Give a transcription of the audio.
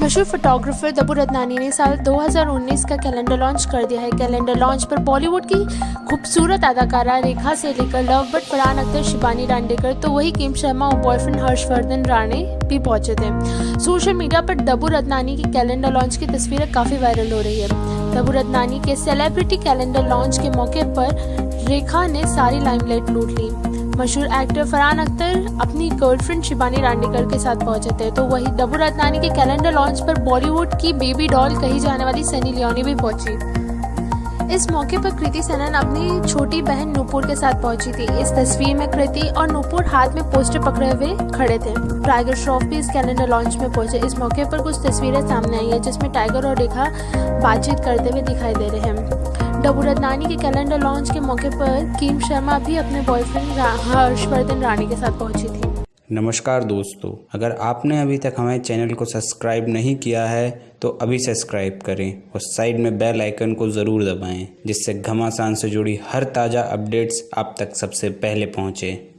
मशहूर फोटोग्राफर दबू रत्नानी ने साल 2019 का कैलेंडर लॉन्च कर दिया है। कैलेंडर लॉन्च पर बॉलीवुड की खूबसूरत अदाकारा रेखा से लेकर लव बट फरहान अख्तर शिबानी डांडेकर तो वही किम शर्मा और बॉयफ्रेंड हर्षवर्धन राणे भी पहुँचे थे। सोशल मीडिया पर दबू रत्नानी की कैलेंडर लॉन्च की तस्वीरें काफ़ी वायरल हो रही है। दबू रत्नानी के सेलिब्रिटी कैलेंडर लॉन्च के मौके पर रेखा ने सारी लाइमलाइट लूट ली। मशहूर एक्टर फरहान अख्तर अपनी गर्लफ्रेंड शिबानी रांडेकर के साथ पहुँचे थे। तो वही डबू रत्नानी के कैलेंडर लॉन्च पर बॉलीवुड की बेबी डॉल कही जाने वाली सनी लियोनी भी पहुँची। इस मौके पर कृति सनन अपनी छोटी बहन नूपुर के साथ पहुँची थी। इस तस्वीर में कृति और नूपुर हाथ में पोस्टर पकड़े हुए खड़े थे। टाइगर श्रॉफ भी इस कैलेंडर लॉन्च में पहुँचे। इस मौके पर कुछ तस्वीरें सामने आई है, जिसमें टाइगर और रेखा बातचीत करते हुए दिखाई दे रहे हैं। डबू नानी के कैलेंडर लॉन्च के मौके पर कीम शर्मा भी अपने बॉयफ्रेंड हर्षवर्धन रानी के साथ पहुँची थी। नमस्कार दोस्तों, अगर आपने अभी तक हमारे चैनल को सब्सक्राइब नहीं किया है तो अभी सब्सक्राइब करें और साइड में बेल आइकन को ज़रूर दबाएँ, जिससे घमासान से जुड़ी हर ताज़ा अपडेट्स आप तक सबसे पहले पहुँचें।